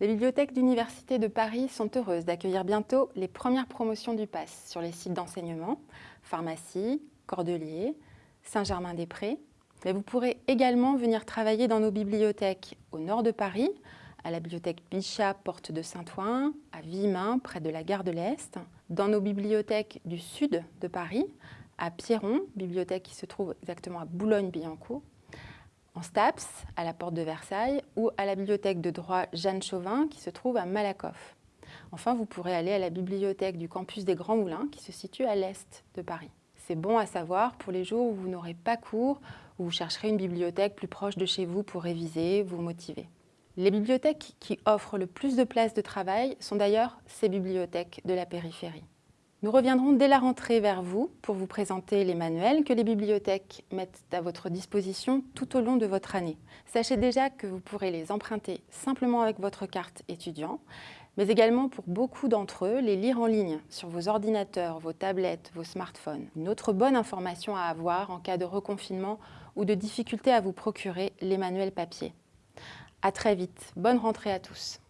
Les bibliothèques d'Université de Paris sont heureuses d'accueillir bientôt les premières promotions du PASS sur les sites d'enseignement, pharmacie, Cordelier, Saint-Germain-des-Prés. Mais vous pourrez également venir travailler dans nos bibliothèques au nord de Paris, à la bibliothèque Bichat, porte de Saint-Ouen, à Vimain, près de la gare de l'Est, dans nos bibliothèques du sud de Paris, à Pierron, bibliothèque qui se trouve exactement à Boulogne-Billancourt, STAPS, à la porte de Versailles, ou à la bibliothèque de droit Jeanne Chauvin, qui se trouve à Malakoff. Enfin, vous pourrez aller à la bibliothèque du campus des Grands Moulins, qui se situe à l'est de Paris. C'est bon à savoir pour les jours où vous n'aurez pas cours, ou vous chercherez une bibliothèque plus proche de chez vous pour réviser, vous motiver. Les bibliothèques qui offrent le plus de places de travail sont d'ailleurs ces bibliothèques de la périphérie. Nous reviendrons dès la rentrée vers vous pour vous présenter les manuels que les bibliothèques mettent à votre disposition tout au long de votre année. Sachez déjà que vous pourrez les emprunter simplement avec votre carte étudiant, mais également pour beaucoup d'entre eux, les lire en ligne sur vos ordinateurs, vos tablettes, vos smartphones. Une autre bonne information à avoir en cas de reconfinement ou de difficulté à vous procurer les manuels papier. À très vite. Bonne rentrée à tous.